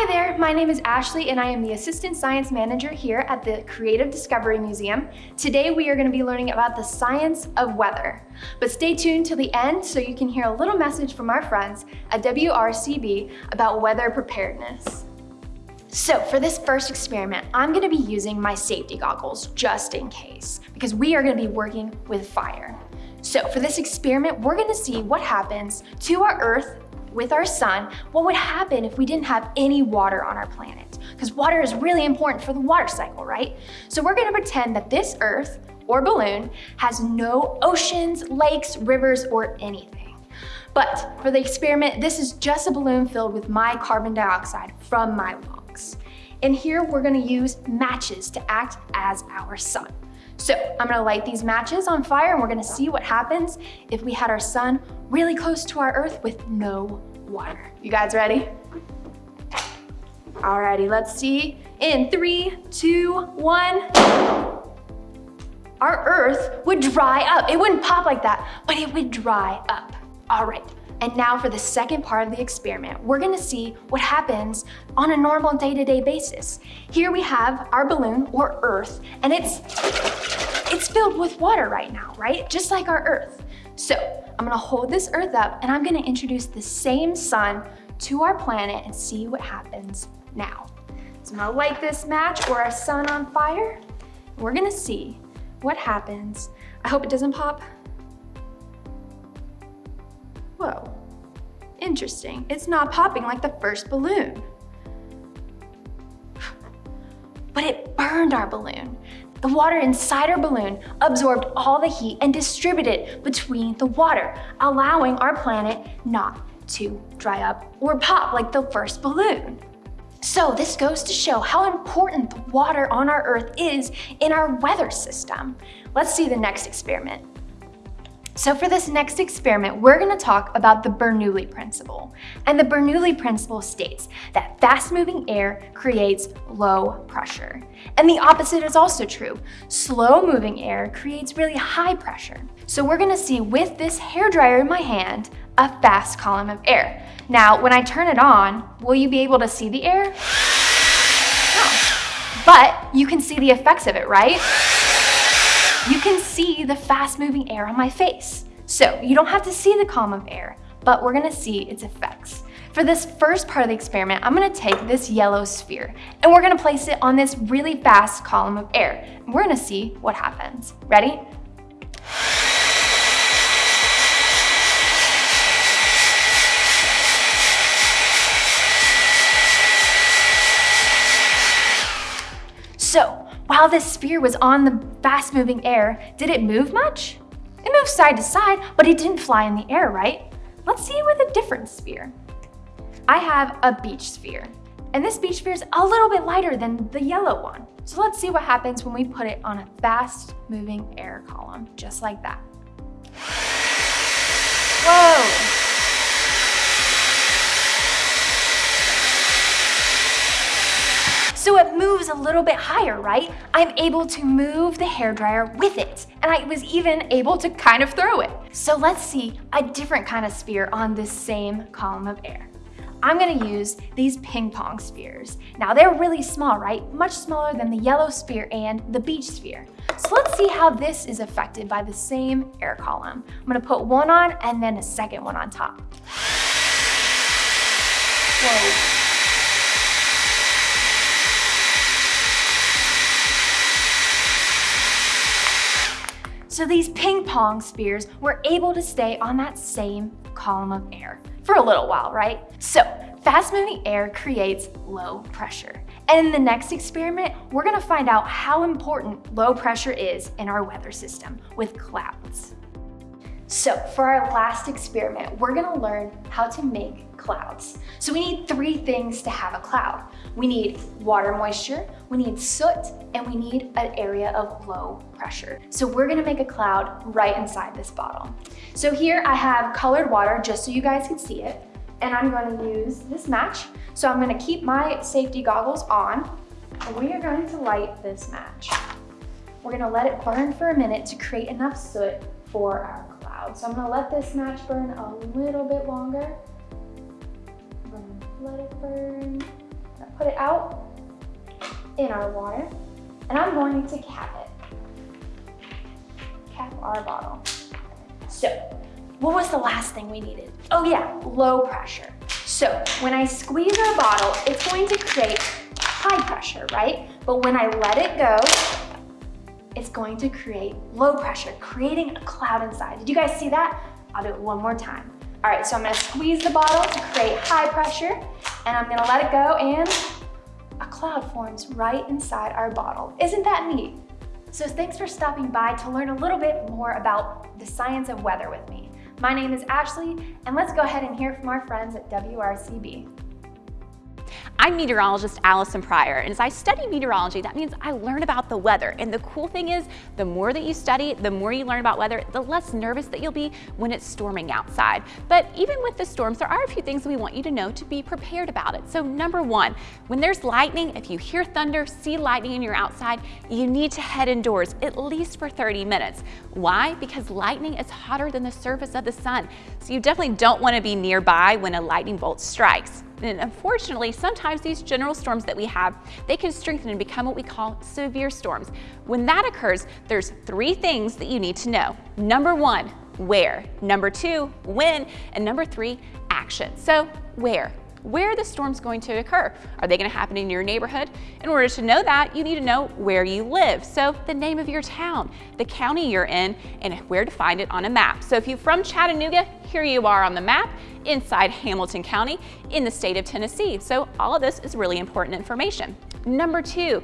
Hi there, my name is Ashley and I am the Assistant Science Manager here at the Creative Discovery Museum. Today we are going to be learning about the science of weather. But stay tuned till the end so you can hear a little message from our friends at WRCB about weather preparedness. So for this first experiment, I'm gonna be using my safety goggles just in case, because we are gonna be working with fire. So for this experiment, we're gonna see what happens to our Earth with our sun, what would happen if we didn't have any water on our planet? Because water is really important for the water cycle, right? So we're gonna pretend that this Earth or balloon has no oceans, lakes, rivers, or anything. But for the experiment, this is just a balloon filled with my carbon dioxide from my lungs. And here we're gonna use matches to act as our sun. So I'm gonna light these matches on fire and we're gonna see what happens if we had our sun really close to our earth with no water. You guys ready? Alrighty, let's see. In three, two, one. Our earth would dry up. It wouldn't pop like that, but it would dry up. All right, and now for the second part of the experiment, we're gonna see what happens on a normal day-to-day -day basis. Here we have our balloon or earth, and it's, it's filled with water right now, right? Just like our earth. So I'm gonna hold this earth up and I'm gonna introduce the same sun to our planet and see what happens now. So I'm gonna light this match or our sun on fire. We're gonna see what happens. I hope it doesn't pop. Interesting. It's not popping like the first balloon. But it burned our balloon. The water inside our balloon absorbed all the heat and distributed it between the water, allowing our planet not to dry up or pop like the first balloon. So this goes to show how important the water on our Earth is in our weather system. Let's see the next experiment. So for this next experiment, we're gonna talk about the Bernoulli principle. And the Bernoulli principle states that fast-moving air creates low pressure. And the opposite is also true. Slow-moving air creates really high pressure. So we're gonna see with this hair dryer in my hand, a fast column of air. Now, when I turn it on, will you be able to see the air? No. But you can see the effects of it, right? You can see the fast moving air on my face. So you don't have to see the column of air, but we're gonna see its effects. For this first part of the experiment, I'm gonna take this yellow sphere and we're gonna place it on this really fast column of air. And we're gonna see what happens. Ready? So while this sphere was on the fast moving air, did it move much? It moved side to side, but it didn't fly in the air, right? Let's see it with a different sphere. I have a beach sphere, and this beach sphere is a little bit lighter than the yellow one. So let's see what happens when we put it on a fast moving air column, just like that. Little bit higher, right? I'm able to move the hairdryer with it. And I was even able to kind of throw it. So let's see a different kind of sphere on this same column of air. I'm gonna use these ping pong spheres. Now they're really small, right? Much smaller than the yellow sphere and the beach sphere. So let's see how this is affected by the same air column. I'm gonna put one on and then a second one on top. Whoa. So these ping pong spheres were able to stay on that same column of air for a little while, right? So fast moving air creates low pressure. And in the next experiment, we're gonna find out how important low pressure is in our weather system with clouds. So for our last experiment, we're gonna learn how to make clouds. So we need three things to have a cloud. We need water moisture, we need soot, and we need an area of low pressure. So we're gonna make a cloud right inside this bottle. So here I have colored water just so you guys can see it. And I'm gonna use this match. So I'm gonna keep my safety goggles on and we are going to light this match. We're gonna let it burn for a minute to create enough soot for our cloud. So I'm gonna let this match burn a little bit longer let it burn. put it out in our water, and I'm going to cap it. Cap our bottle. So, what was the last thing we needed? Oh yeah, low pressure. So, when I squeeze our bottle, it's going to create high pressure, right? But when I let it go, it's going to create low pressure, creating a cloud inside. Did you guys see that? I'll do it one more time. All right, so I'm gonna squeeze the bottle to create high pressure, and I'm gonna let it go, and a cloud forms right inside our bottle. Isn't that neat? So thanks for stopping by to learn a little bit more about the science of weather with me. My name is Ashley, and let's go ahead and hear from our friends at WRCB. I'm meteorologist Allison Pryor, and as I study meteorology, that means I learn about the weather. And the cool thing is, the more that you study, the more you learn about weather, the less nervous that you'll be when it's storming outside. But even with the storms, there are a few things we want you to know to be prepared about it. So number one, when there's lightning, if you hear thunder, see lightning and you're outside, you need to head indoors at least for 30 minutes. Why? Because lightning is hotter than the surface of the sun. So you definitely don't want to be nearby when a lightning bolt strikes. And unfortunately, sometimes these general storms that we have, they can strengthen and become what we call severe storms. When that occurs, there's three things that you need to know. Number one, where. Number two, when. And number three, action. So where? Where the storm's going to occur. Are they going to happen in your neighborhood? In order to know that, you need to know where you live. So the name of your town, the county you're in, and where to find it on a map. So if you're from Chattanooga, here you are on the map inside Hamilton County in the state of Tennessee. So all of this is really important information. Number two,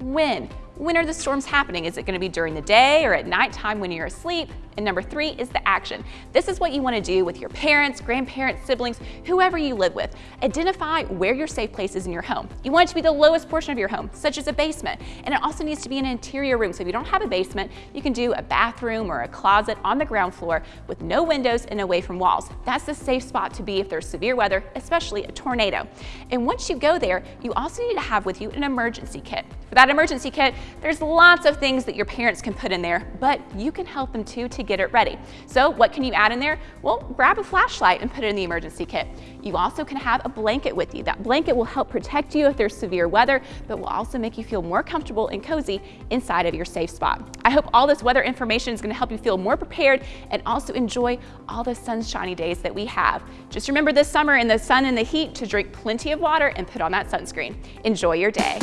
when? When are the storms happening? Is it going to be during the day or at nighttime when you're asleep? And number three is the action. This is what you want to do with your parents, grandparents, siblings, whoever you live with. Identify where your safe place is in your home. You want it to be the lowest portion of your home, such as a basement. And it also needs to be an interior room. So if you don't have a basement, you can do a bathroom or a closet on the ground floor with no windows and away from walls. That's the safe spot to be if there's severe weather, especially a tornado. And once you go there, you also need to have with you an emergency kit. For that emergency kit, there's lots of things that your parents can put in there, but you can help them too to get it ready. So what can you add in there? Well, grab a flashlight and put it in the emergency kit. You also can have a blanket with you. That blanket will help protect you if there's severe weather, but will also make you feel more comfortable and cozy inside of your safe spot. I hope all this weather information is gonna help you feel more prepared and also enjoy all the sunshiny days that we have. Just remember this summer in the sun and the heat to drink plenty of water and put on that sunscreen. Enjoy your day.